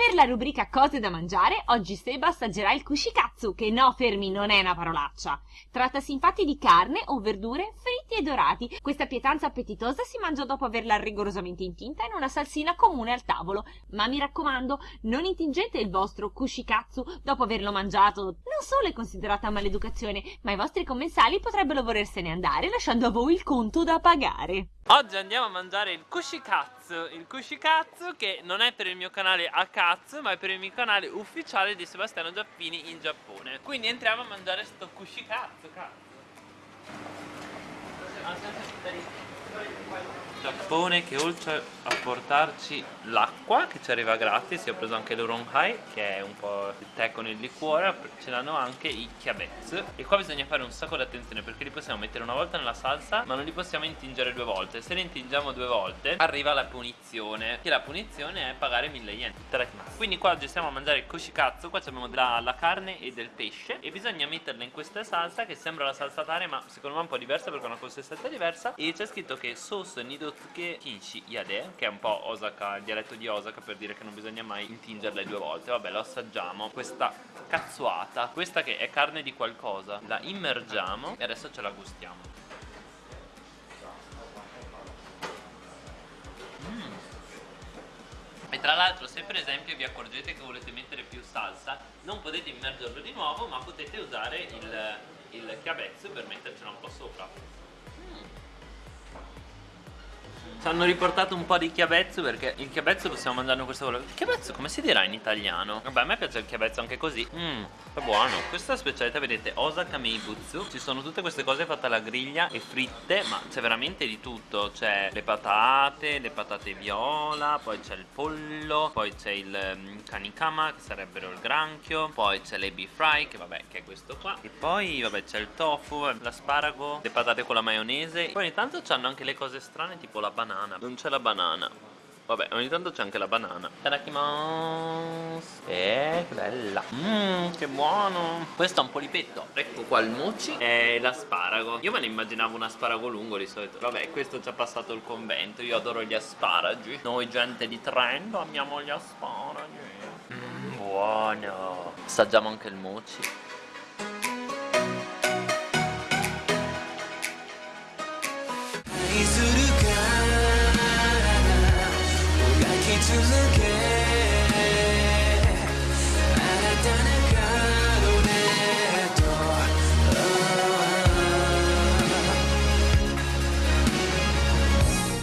Per la rubrica cose da mangiare, oggi Seba assaggerà il kushikatsu, che no, fermi, non è una parolaccia. Trattasi infatti di carne o verdure fritti e dorati. Questa pietanza appetitosa si mangia dopo averla rigorosamente intinta in una salsina comune al tavolo. Ma mi raccomando, non intingete il vostro kushikatsu dopo averlo mangiato. Non solo è considerata maleducazione, ma i vostri commensali potrebbero volersene andare lasciando a voi il conto da pagare. Oggi andiamo a mangiare il kushikatsu, il kushikatsu che non è per il mio canale Akatsu ma è per il mio canale ufficiale di Sebastiano Giappini in Giappone. Quindi entriamo a mangiare sto kushikatsu, cazzo Giappone che oltre a portarci l'acqua che ci arriva gratis ho preso anche l'Uronhai che è un po' il tè con il liquore ce l'hanno anche i kiabetsu e qua bisogna fare un sacco di attenzione perché li possiamo mettere una volta nella salsa ma non li possiamo intingere due volte. Se li intingiamo due volte arriva la punizione. Che la punizione è pagare 1000 yen quindi qua oggi stiamo a mangiare il kushikatsu qua abbiamo la, la carne e del pesce e bisogna metterla in questa salsa che sembra la salsa tare ma secondo me è un po' diversa perché ha una consistenza diversa e c'è scritto che sauce nidotsuke kinshi yade che è un po' Osaka, il dialetto di Osaka per dire che non bisogna mai intingerle due volte. Vabbè lo assaggiamo. Questa cazzuata questa che è carne di qualcosa la immergiamo e adesso ce la gustiamo. Mm. E tra l'altro se per esempio vi accorgete che volete mettere più salsa non potete immergerlo di nuovo ma potete usare il, il chiavezzo per mettercelo un po' sopra ci hanno riportato un po' di chiavezzo perché il chiavezzo possiamo mangiarlo in questo volo. Chiavezzo come si dirà in italiano? Vabbè a me piace il chiavezzo anche così. Mmm, è buono. Questa specialità vedete Osaka Meibutsu Ci sono tutte queste cose fatte alla griglia e fritte Ma c'è veramente di tutto. C'è le patate, le patate viola Poi c'è il pollo Poi c'è il um, kanikama che sarebbero il granchio Poi c'è l'ebi fry che vabbè che è questo qua. E poi vabbè c'è il tofu, l'asparago Le patate con la maionese. Poi ogni tanto c'hanno anche le cose strane tipo la banana banana Non c'è la banana. Vabbè, ogni tanto c'è anche la banana. Tadakimasu Eh, che bella. Mmm, che buono. Questo è un polipetto. Ecco qua il mochi. E l'asparago. Io me ne immaginavo un asparago lungo di solito. Vabbè, questo ci ha passato il convento. Io adoro gli asparagi. Noi gente di Trento amiamo gli asparagi. Mmm, buono. Assaggiamo anche il mochi. To Again.